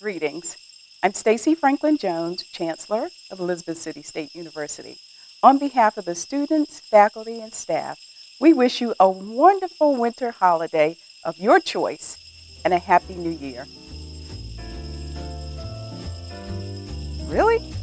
Greetings. I'm Stacey Franklin Jones, Chancellor of Elizabeth City State University. On behalf of the students, faculty, and staff, we wish you a wonderful winter holiday of your choice and a happy new year. Really?